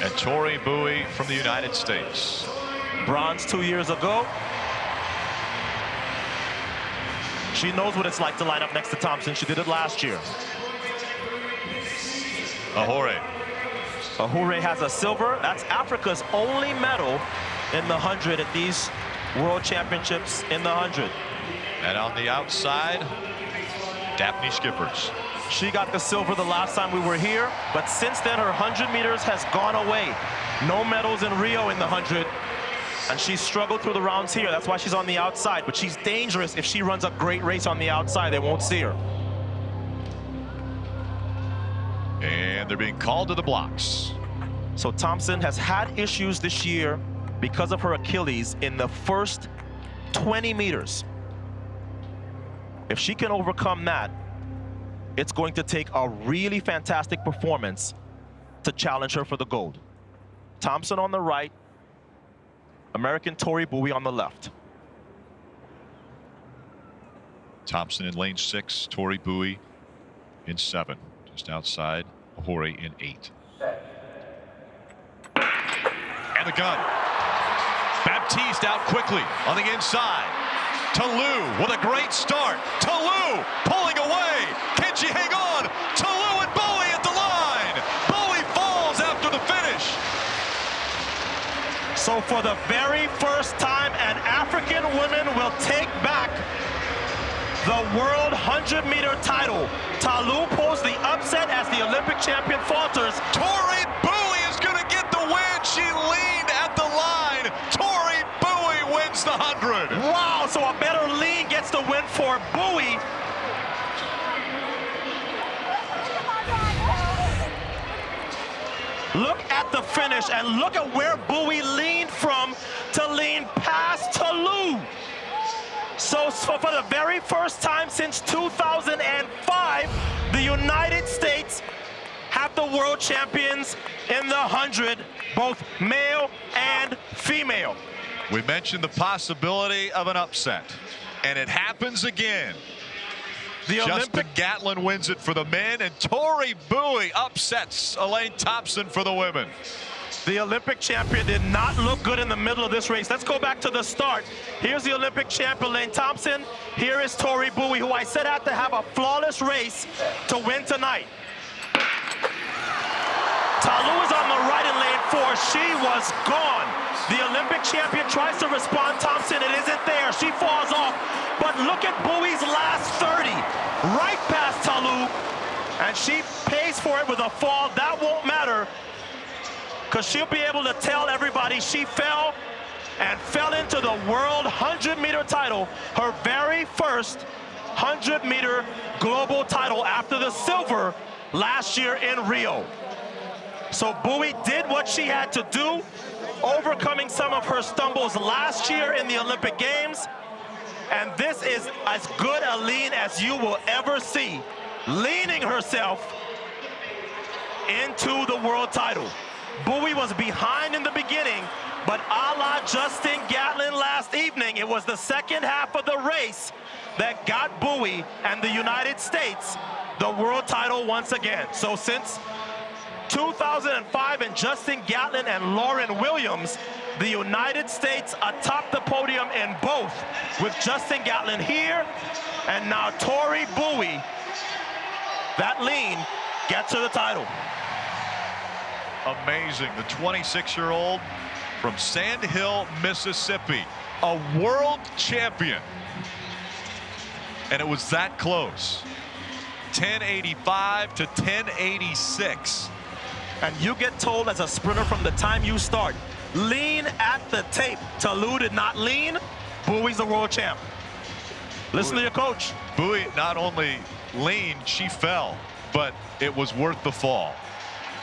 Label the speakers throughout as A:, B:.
A: And Tori Bowie from the United States.
B: Bronze two years ago. She knows what it's like to line up next to Thompson. She did it last year.
A: Ahouré.
B: Ahouré has a silver. That's Africa's only medal in the 100 at these World Championships in the 100.
A: And on the outside, Daphne Schippers.
B: She got the silver the last time we were here, but since then her 100 meters has gone away. No medals in Rio in the 100, and she struggled through the rounds here. That's why she's on the outside, but she's dangerous if she runs a great race on the outside. They won't see her.
A: And they're being called to the blocks.
B: So Thompson has had issues this year because of her Achilles in the first 20 meters. If she can overcome that, it's going to take a really fantastic performance to challenge her for the gold. Thompson on the right, American Tori Bowie on the left.
A: Thompson in lane six, Tori Bowie in seven, just outside Ahouré in eight. And the gun. Baptiste out quickly on the inside. Ta Lou with a great start. Ta Lou pulling away. Can she hang on? Ta Lou and Bowie at the line. Bowie falls after the finish.
B: So for the very first time, an African woman will take back the world 100 meter title. Ta Lou pulls the upset as the Olympic champion falters.
A: Tori Bowie is going to get the win. She leaned at the line. Tori Bowie wins the 100.
B: Wow, so a better lean gets the win for Bowie. Look at the finish and look at where Bowie leaned from to lean past Ta Lou. So, so for the very first time since 2005, the United States have the world champions in the 100, both male and female.
A: We mentioned the possibility of an upset, and it happens again.
B: The
A: Justin
B: Olympic
A: Gatlin wins it for the men, and Tori Bowie upsets Elaine Thompson for the women.
B: The Olympic champion did not look good in the middle of this race. Let's go back to the start. Here's the Olympic champion, Lane Thompson. Here is Tori Bowie, who I said had to have a flawless race to win tonight. Ta Lou is on the right in lane four. She was gone. The Olympic champion tries to respond. Thompson, it isn't there. She falls off. But look at Bowie's last 30. Right past Ta Lou. And she pays for it with a fall. That won't matter because she'll be able to tell everybody she fell and fell into the world 100 meter title, her very first 100 meter global title after the silver last year in Rio. So Bowie did what she had to do, overcoming some of her stumbles last year in the Olympic Games. And this is as good a lean as you will ever see, leaning herself into the world title. Bowie was behind in the beginning, but a la Justin Gatlin last evening, it was the second half of the race that got Bowie and the United States the world title once again. So since 2005 and Justin Gatlin and Lauryn Williams, the United States atop the podium in both with Justin Gatlin here and now Tori Bowie. That lean gets her the title
A: amazing. The 26-year-old from Sand Hill, Mississippi, a world champion. And it was that close. 1085 to 1086.
B: And you get told as a sprinter from the time you start, lean at the tape. Ta Lou did not lean. Bowie's the world champ. Listen Bowie, to your coach.
A: Bowie not only leaned, she fell, but it was worth the fall.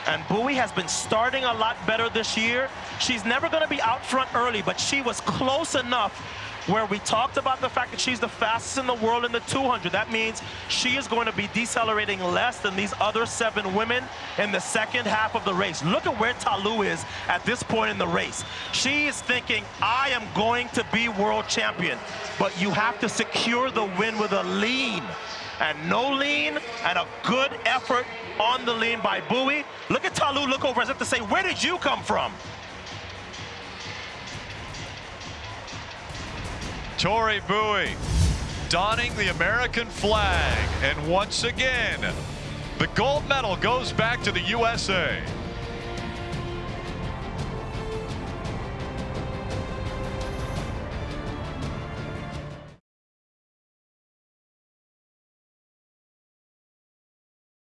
B: And Bowie has been starting a lot better this year. She's never going to be out front early, but she was close enough where we talked about the fact that she's the fastest in the world in the 200. That means she is going to be decelerating less than these other seven women in the second half of the race. Look at where Ta Lou is at this point in the race. She is thinking, I am going to be world champion, but you have to secure the win with a lean. and no lean and a good effort on the lean by Bowie. Look at Ta Lou look over as if to say, where did you come from?
A: Tori Bowie donning the American flag. And once again, the gold medal goes back to the USA.